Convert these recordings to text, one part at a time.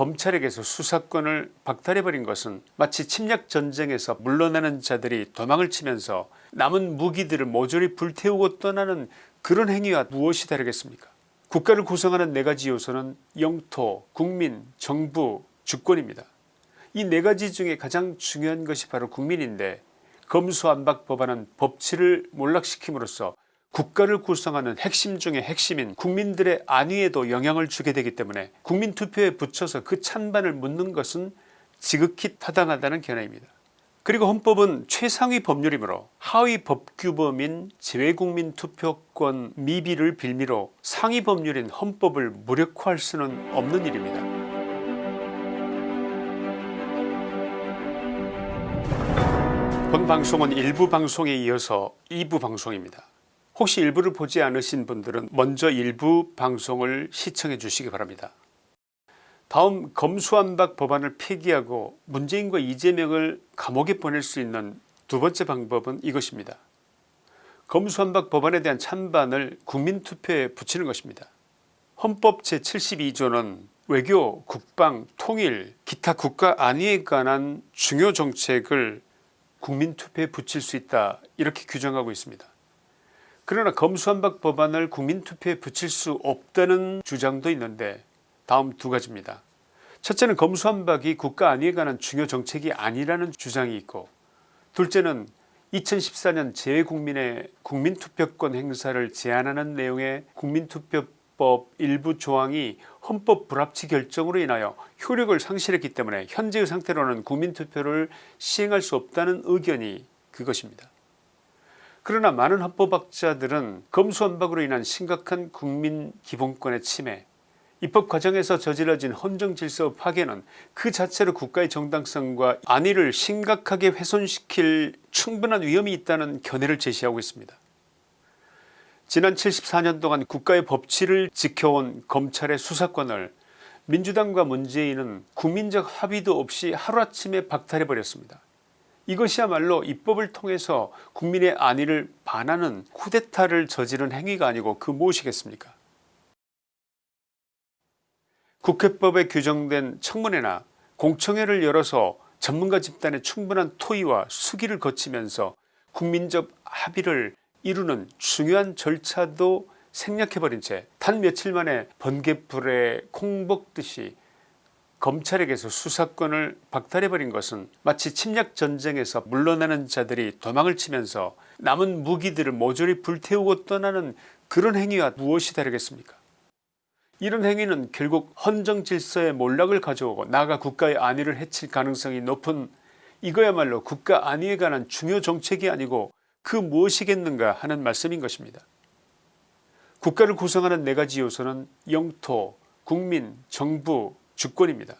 검찰에게서 수사권을 박탈해버린 것은 마치 침략전쟁에서 물러나는 자들이 도망을 치면서 남은 무기들을 모조리 불태우고 떠나는 그런 행위와 무엇이 다르겠습니까 국가를 구성하는 네가지 요소는 영토, 국민, 정부, 주권입니다. 이 네가지 중에 가장 중요한 것이 바로 국민인데 검수안박 법안은 법치를 몰락시킴으로써 국가를 구성하는 핵심 중의 핵심인 국민들의 안위에도 영향을 주게 되기 때문에 국민투표에 붙여서 그 찬반을 묻는 것은 지극히 타당하다는 견해입니다. 그리고 헌법은 최상위 법률이므로 하위 법규범인 재외국민 투표권 미비를 빌미로 상위 법률인 헌법을 무력화할 수는 없는 일입니다. 본 방송은 일부 방송에 이어서 2부 방송입니다. 혹시 일부를 보지 않으신 분들은 먼저 일부 방송을 시청해 주시기 바랍니다. 다음 검수안박 법안을 폐기하고 문재인과 이재명을 감옥에 보낼 수 있는 두 번째 방법은 이것입니다. 검수안박 법안에 대한 찬반을 국민투표에 붙이는 것입니다. 헌법 제72조는 외교, 국방, 통일, 기타 국가 안위에 관한 중요 정책을 국민투표에 붙일 수 있다 이렇게 규정하고 있습니다. 그러나 검수한박 법안을 국민투표에 붙일 수 없다는 주장도 있는데 다음 두 가지입니다. 첫째는 검수한박이 국가 안위에 관한 중요 정책이 아니라는 주장이 있고 둘째는 2014년 재외국민의 국민투표권 행사를 제한하는 내용의 국민투표법 일부 조항이 헌법 불합치 결정으로 인하여 효력을 상실했기 때문에 현재의 상태로는 국민투표를 시행할 수 없다는 의견이 그것입니다. 그러나 많은 헌법학자들은 검수완박으로 인한 심각한 국민 기본권의 침해 입법 과정에서 저질러진 헌정질서 파괴는 그 자체로 국가의 정당성과 안위를 심각하게 훼손시킬 충분한 위험이 있다는 견해를 제시하고 있습니다. 지난 74년 동안 국가의 법치를 지켜온 검찰의 수사권을 민주당과 문재인은 국민적 합의도 없이 하루아침에 박탈해버렸습니다. 이것이야말로 입법을 통해서 국민의 안위를 반하는 쿠데타를 저지른 행위가 아니고 그 무엇이겠습니까? 국회법에 규정된 청문회나 공청회를 열어서 전문가 집단의 충분한 토의와 수기를 거치면서 국민적 합의를 이루는 중요한 절차도 생략해버린 채 단 며칠 만에 번개불에 콩 먹듯이 검찰에게서 수사권을 박탈해버린 것은 마치 침략전쟁에서 물러나는 자들이 도망을 치면서 남은 무기들을 모조리 불태우고 떠나는 그런 행위와 무엇이 다르겠습니까 이런 행위는 결국 헌정질서의 몰락을 가져오고 나아가 국가의 안위를 해칠 가능성이 높은 이거야말로 국가 안위에 관한 중요 정책이 아니고 그 무엇이겠는가 하는 말씀인 것입니다. 국가를 구성하는 네가지 요소는 영토, 국민, 정부, 주권입니다.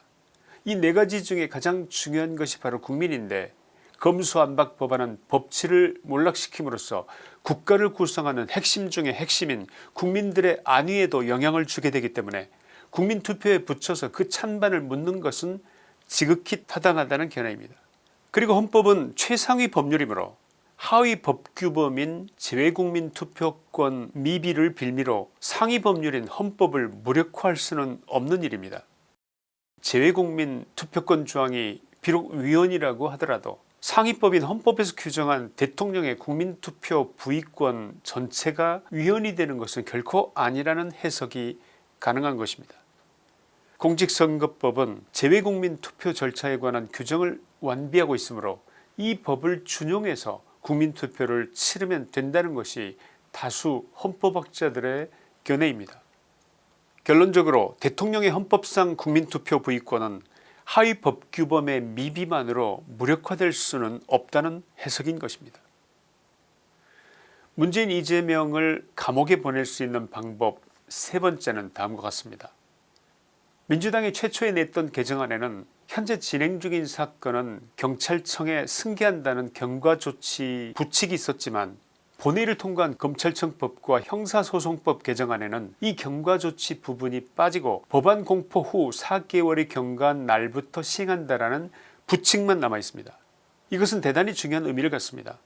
이 네 가지 중에 가장 중요한 것이 바로 국민인데 검수안박 법안은 법치를 몰락시킴으로써 국가를 구성하는 핵심 중의 핵심인 국민들의 안위에도 영향을 주게 되기 때문에 국민투표에 붙여서 그 찬반을 묻는 것은 지극히 타당하다는 견해입니다. 그리고 헌법은 최상위 법률이므로 하위 법규범인 재외국민 투표권 미비를 빌미로 상위 법률인 헌법을 무력화할 수는 없는 일입니다. 재외국민 투표권 조항이 비록 위헌이라고 하더라도 상위법인 헌법에서 규정한 대통령의 국민투표 부의권 전체가 위헌이 되는 것은 결코 아니라는 해석이 가능한 것입니다. 공직선거법은 재외국민 투표 절차에 관한 규정을 완비하고 있으므로 이 법을 준용해서 국민투표를 치르면 된다는 것이 다수 헌법학자들의 견해입니다. 결론적으로 대통령의 헌법상 국민투표 부의권은 하위 법규범의 미비만으로 무력화될 수는 없다는 해석인 것입니다. 문재인 이재명을 감옥에 보낼 수 있는 방법 세 번째는 다음과 같습니다. 민주당이 최초에 냈던 개정안에는 현재 진행 중인 사건은 경찰청에 승계한다는 경과조치 부칙이 있었지만 본회의를 통과한 검찰청법과 형사소송법 개정안에는 이 경과조치 부분이 빠지고 법안 공포 후 4개월이 경과한 날부터 시행한다라는 부칙만 남아있습니다. 이것은 대단히 중요한 의미를 갖습니다.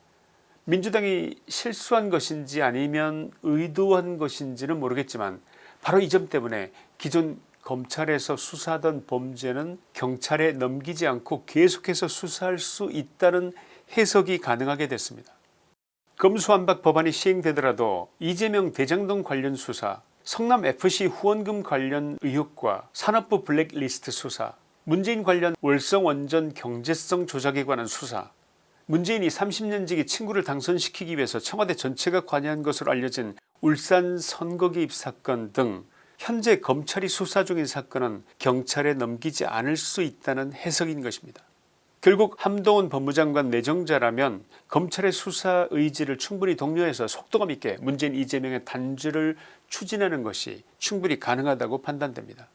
민주당이 실수한 것인지 아니면 의도한 것인지는 모르겠지만 바로 이 점 때문에 기존 검찰에서 수사하던 범죄는 경찰에 넘기지 않고 계속해서 수사할 수 있다는 해석이 가능하게 됐습니다. 검수완박 법안이 시행되더라도 이재명 대장동 관련 수사 성남FC 후원금 관련 의혹과 산업부 블랙리스트 수사 문재인 관련 월성원전 경제성 조작에 관한 수사 문재인이 30년지기 친구를 당선시키기 위해서 청와대 전체가 관여한 것으로 알려진 울산 선거 개입 사건 등 현재 검찰이 수사 중인 사건은 경찰에 넘기지 않을 수 있다는 해석인 것입니다. 결국 한동훈 법무장관 내정자라면 검찰의 수사 의지를 충분히 독려해서 속도감 있게 문재인 이재명의 단죄를 추진하는 것이 충분히 가능하다고 판단됩니다.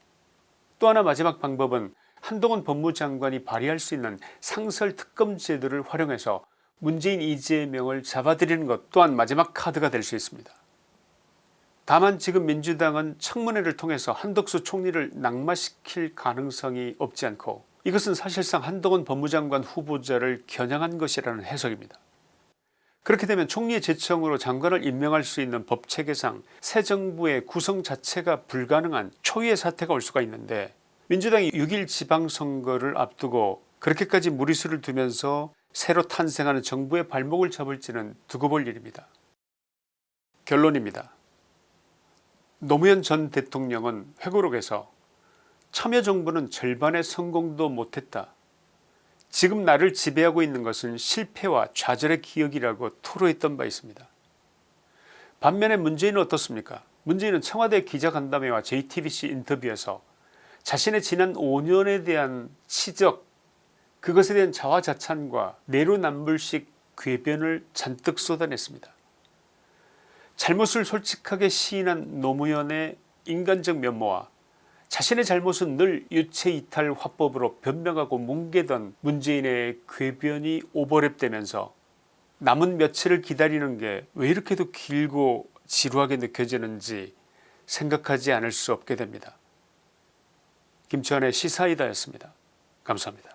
또 하나 마지막 방법은 한동훈 법무장관이 발휘할 수 있는 상설특검 제도를 활용해서 문재인 이재명을 잡아들이는 것 또한 마지막 카드가 될 수 있습니다. 다만 지금 민주당은 청문회를 통해서 한덕수 총리를 낙마시킬 가능성이 없지 않고 이것은 사실상 한동훈 법무장관 후보자를 겨냥한 것이라는 해석입니다. 그렇게 되면 총리의 제청으로 장관을 임명할 수 있는 법체계상 새 정부의 구성 자체가 불가능한 초유의 사태가 올 수가 있는데 민주당이 6일 지방선거를 앞두고 그렇게까지 무리수를 두면서 새로 탄생하는 정부의 발목을 잡을지는 두고 볼 일입니다. 결론입니다. 노무현 전 대통령은 회고록에서 참여정부는 절반의 성공도 못했다. 지금 나를 지배하고 있는 것은 실패와 좌절의 기억이라고 토로했던 바 있습니다. 반면에 문재인은 어떻습니까 문재인은 청와대 기자간담회와 JTBC 인터뷰에서 자신의 지난 5년에 대한 치적 그것에 대한 자화자찬과 내로남불식 궤변을 잔뜩 쏟아냈습니다. 잘못을 솔직하게 시인한 노무현의 인간적 면모와 자신의 잘못은 늘 유체이탈 화법으로 변명하고 뭉개던 문재인의 궤변이 오버랩되면서 남은 며칠을 기다리는 게 왜 이렇게도 길고 지루하게 느껴지는지 생각하지 않을 수 없게 됩니다. 김치환의 시사이다였습니다. 감사합니다.